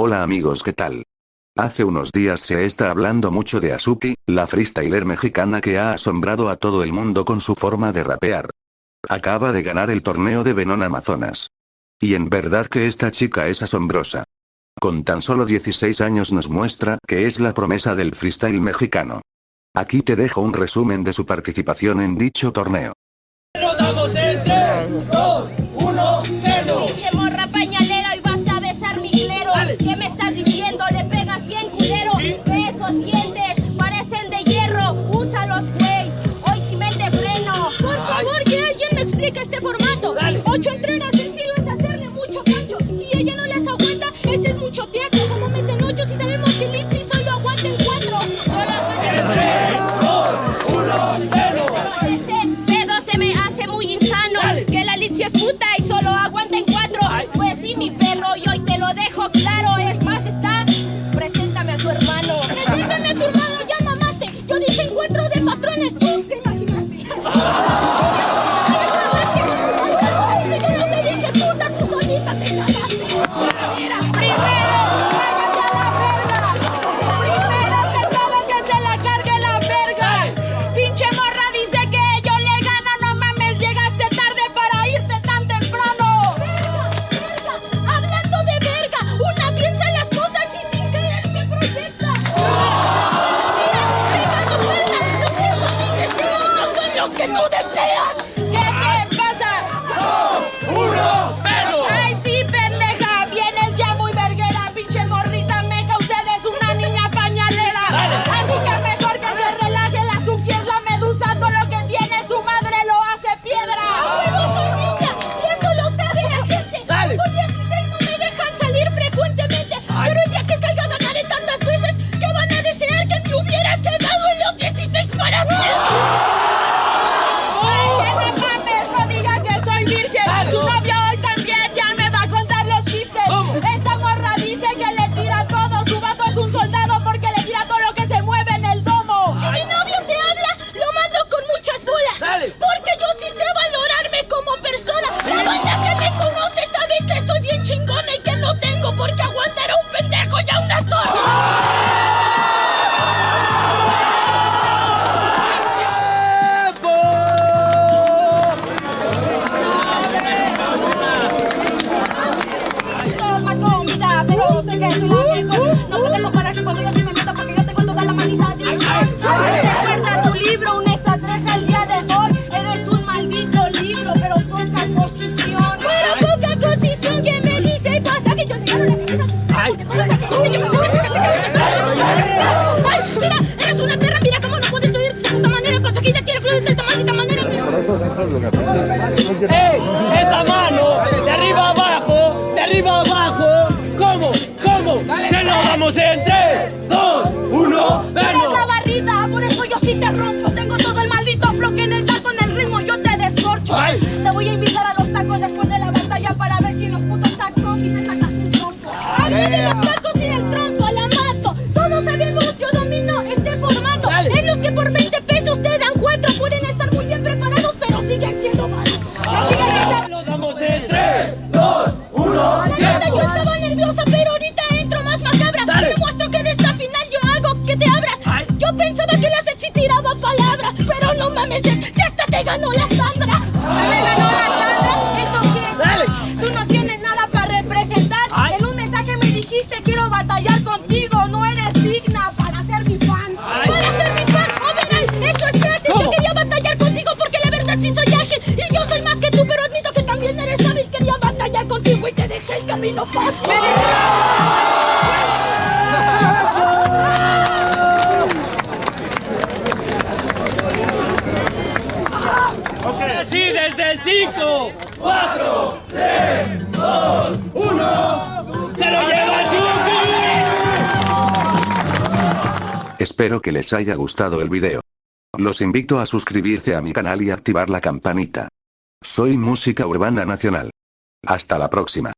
Hola amigos ¿qué tal? Hace unos días se está hablando mucho de Azuki, la freestyler mexicana que ha asombrado a todo el mundo con su forma de rapear. Acaba de ganar el torneo de Venom Amazonas. Y en verdad que esta chica es asombrosa. Con tan solo 16 años nos muestra que es la promesa del freestyle mexicano. Aquí te dejo un resumen de su participación en dicho torneo. Este formato. Ocho entregas sencillo es hacerle mucho pancho. Si ella no las aguanta, ese es mucho teatro. Como meten ocho si sabemos que Litsi solo aguanta en cuatro. Solo uno, cero. Ese se me hace muy insano. Que la Litsi es puta y solo aguanta en cuatro. Pues sí, mi perro, y hoy te lo dejo claro. Que. No puede compararse cuando yo sí me meto porque yo tengo toda la manita de Recuerda tu libro, una estrategia el día de hoy. Eres un maldito libro, pero poca posición. Pero poca posición que me dice y pasa que yo te gano la cabeza. Ay. Ay, mira, eres una perra, mira cómo no puedes oír de esa puta manera. Pasa que ella quiere fluir de esta maldita manera. ¡Ey! ¡Esa mano! ¡De arriba abajo! ¡De arriba abajo! ¿Cómo? ¿Cómo? ¡Se lo damos en 3, 2, 1, Eres la barrida, por eso yo sí te rompo. La sexy tiraba palabras, pero no mames, ya hasta te ganó la Sandra. ¿Me ganó la Sandra? ¿Eso qué? Dale. Tú no tienes nada para representar. Ay. En un mensaje me dijiste quiero batallar contigo. No eres digna para ser mi fan. Para ser mi fan, overall, eso es gratis. Yo ¿Cómo? quería batallar contigo porque la verdad sí soy ágil. Y yo soy más que tú, pero admito que también eres hábil. Quería batallar contigo y te dejé el camino fácil. Espero que les haya gustado el video. Los invito a suscribirse a mi canal y activar la campanita. Soy Música Urbana Nacional. Hasta la próxima.